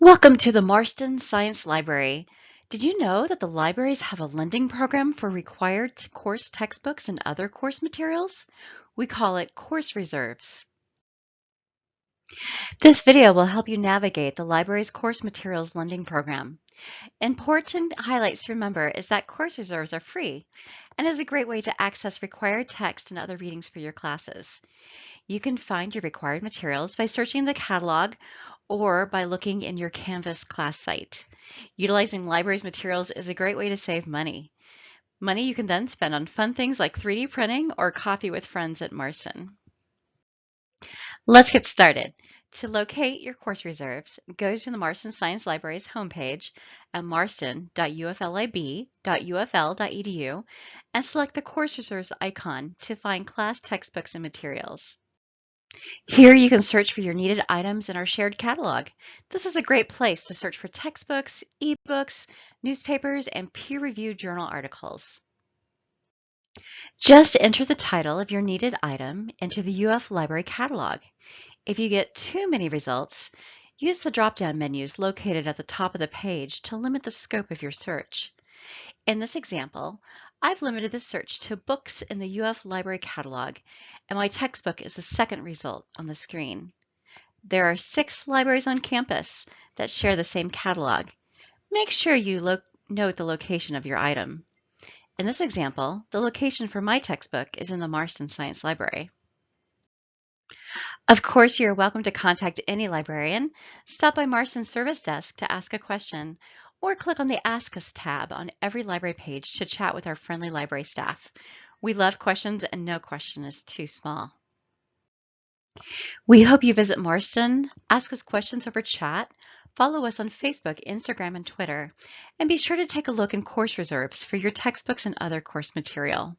Welcome to the Marston Science Library. Did you know that the libraries have a lending program for required course textbooks and other course materials? We call it Course Reserves. This video will help you navigate the library's course materials lending program. Important highlights to remember is that course reserves are free and is a great way to access required text and other readings for your classes. You can find your required materials by searching the catalog or by looking in your Canvas class site. Utilizing libraries materials is a great way to save money. Money you can then spend on fun things like 3D printing or coffee with friends at Marston. Let's get started. To locate your course reserves, go to the Marston Science Library's homepage at marston.uflib.ufl.edu and select the course reserves icon to find class textbooks and materials. Here you can search for your needed items in our shared catalog. This is a great place to search for textbooks, ebooks, newspapers, and peer-reviewed journal articles. Just enter the title of your needed item into the UF Library catalog. If you get too many results, use the drop-down menus located at the top of the page to limit the scope of your search. In this example, I've limited the search to books in the UF Library catalog, and my textbook is the second result on the screen. There are six libraries on campus that share the same catalog. Make sure you note the location of your item. In this example, the location for my textbook is in the Marston Science Library. Of course, you're welcome to contact any librarian. Stop by Marston's service desk to ask a question or click on the Ask Us tab on every library page to chat with our friendly library staff. We love questions and no question is too small. We hope you visit Marston, ask us questions over chat, follow us on Facebook, Instagram, and Twitter, and be sure to take a look in course reserves for your textbooks and other course material.